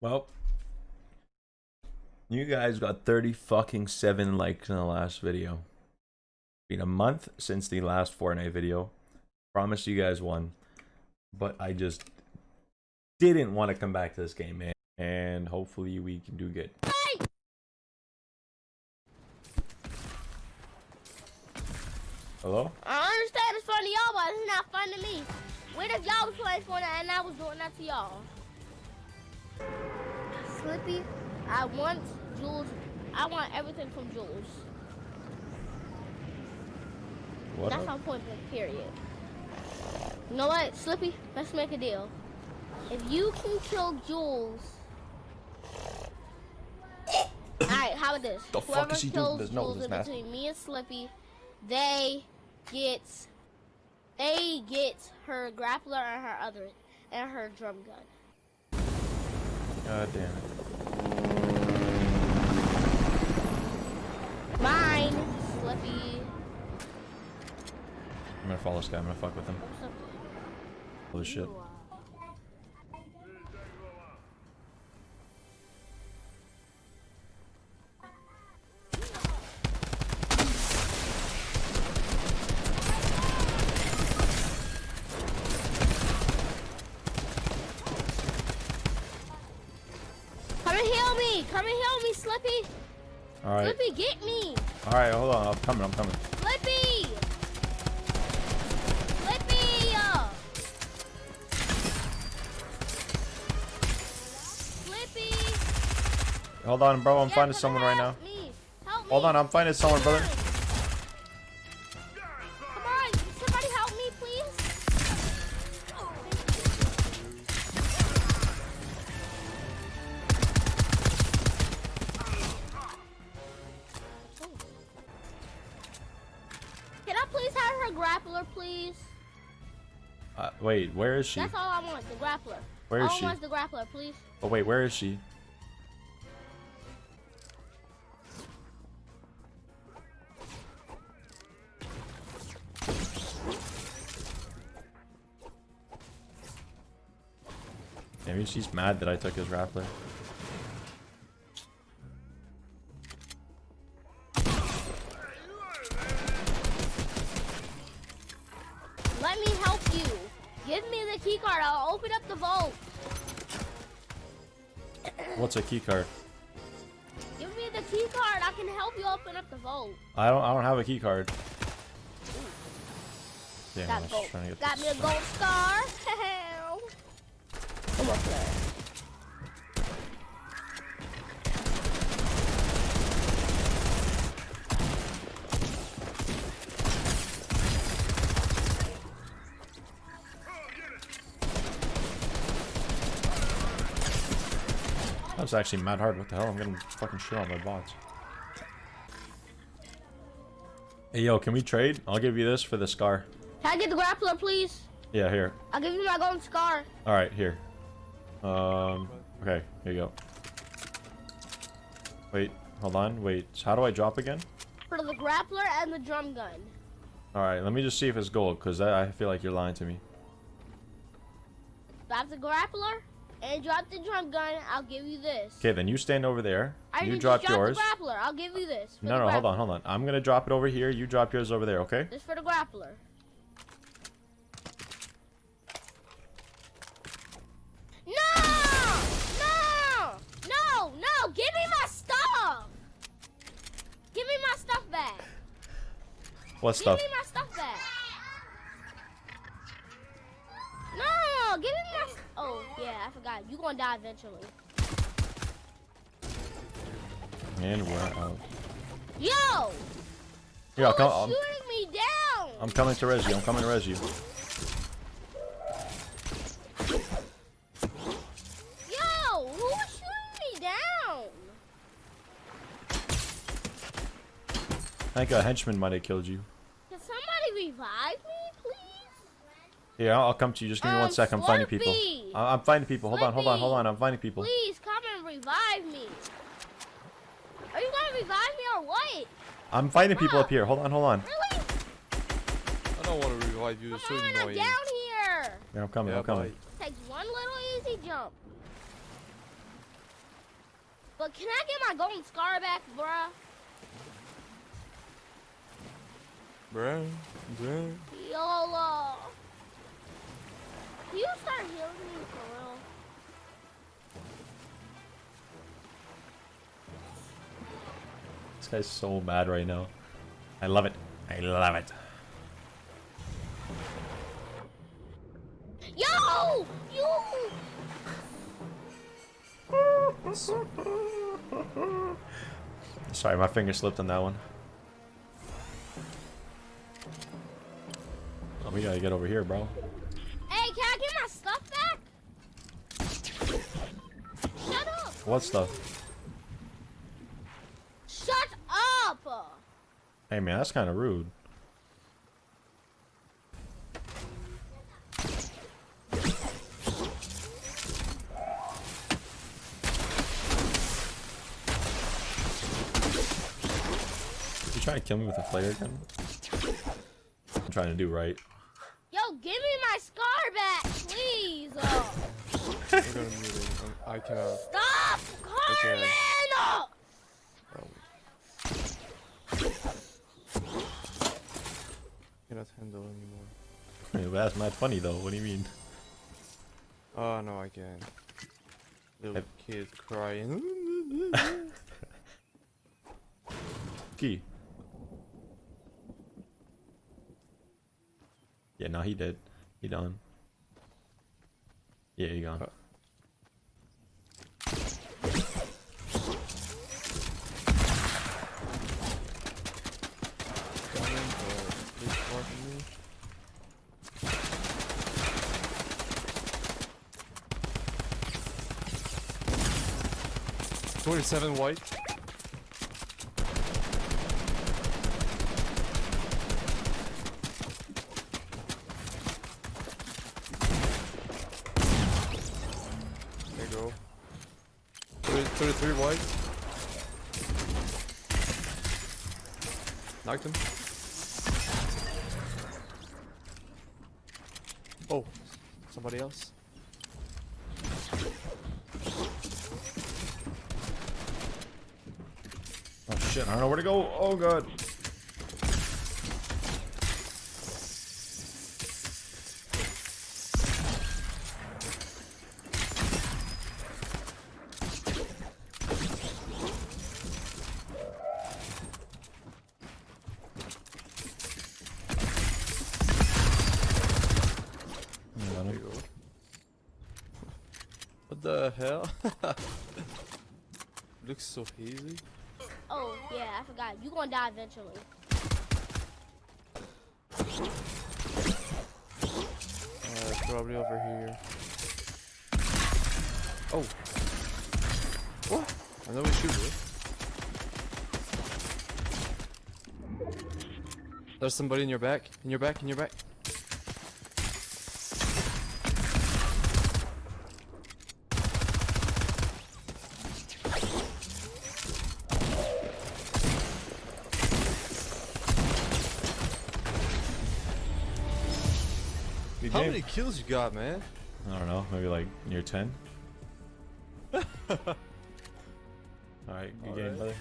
Well, you guys got 30 fucking 7 likes in the last video. Been a month since the last Fortnite video. Promise you guys one. But I just didn't want to come back to this game, man. And hopefully we can do good. Hey! Hello? I understand it's fun to y'all, but it's not fun to me. What if y'all was playing Fortnite and I was doing that to y'all? Slippy, I want Jules. I want everything from Jules. What That's up? my point period. You know what, Slippy? Let's make a deal. If you can kill Jules. Alright, how about this? The fuck Whoever is he doing? kills no- Jules in between me and Slippy, they get they get her grappler and her other and her drum gun. God damn it. Mine, Slippy. I'm gonna follow this guy. I'm gonna fuck with him. Holy shit. Come and heal me! Come and heal me, Slippy! Alright. Slippy, get me! Alright, hold on. I'm coming. I'm coming. Slippy! uh. Slippy! Hold on, bro. I'm Yeah, finding someone right now. Me. Hold on. I'm finding someone, brother. Wait, where is she? That's all I want, the grappler. Where is all she? I want is the grappler, please. Oh, wait, where is she? Maybe she's mad that I took his grappler. What's a key card? Give me the key card. I can help you open up the vault. I don't I don't have a key card. Damn, I Got was gold. trying to get Got this. me a gold star. Come on, player. Was actually mad hard. What the hell? I'm getting fucking shit on my bots. Hey, yo, can we trade? I'll give you this for the scar. Can I get the grappler, please? Yeah, here. I'll give you my golden scar. All right, here. Um, okay, here you go. Wait, hold on. Wait, so how do I drop again? For the grappler and the drum gun. All right, let me just see if it's gold, because I feel like you're lying to me. That's the grappler and drop the drum gun. I'll give you this. Okay, then you stand over there. I You drop dropped yours. the grappler. I'll give you this. No, no, hold on, hold on. I'm gonna drop it over here. You drop yours over there, okay? This for the grappler. No! No! No! No! Give me my stuff! Give me my stuff back! What stuff? Give me my stuff back! No! Give me Oh, yeah, I forgot. You're gonna die eventually. And we're out. Yo! Here, I'll come. I'm, shooting me down? I'm coming to res you. I'm coming to res you. Yo! Who is shooting me down? I think a henchman might have killed you. Can somebody revive me, please? Here, I'll, I'll come to you. Just give me one Um, sec. I'm finding people. I- I'm finding people. Hold on, hold on, hold on. I'm finding people. Please come and revive me. Are you gonna revive me or what? I'm finding people up here. Hold on, hold on. Really? I don't want to revive you. It's so Come on, I'm down here. Yeah, I'm coming. Yeah, I'm coming. bye. Takes one little easy jump. But can I get my golden scar back, bruh? Bruh, bruh. YOLO. You start healing me for real? This guy's so mad right now. I love it. I love it. Yo! You! Sorry, my finger slipped on that one. Oh, we gotta get over here, bro. Hey, can I get my stuff back? Shut up! What stuff? Shut up! Hey, man, that's kind of rude. You trying to kill me with a flare gun? I'm trying to do right. Yo, give me my scar back, please! I'm gonna mute it. I cannot. stop, Oh. Cannot handle anymore. That's not funny though. What do you mean? Oh no, I can't. Little Have- kid crying. Key. Yeah, no, he did. He done. Yeah, he gone. Uh, 47 white. There you go. 33 white. Knocked him. Oh, somebody else. Shit, I don't know where to go. Oh god. What the hell? Looks so hazy. Oh, yeah, I forgot. You gonna die eventually. Uh, probably over here. Oh. What? I know we shoot it. There's somebody in your back. In your back. In your back. How many kills you got, man? I don't know, maybe like near 10. Alright, good game, Alright. brother.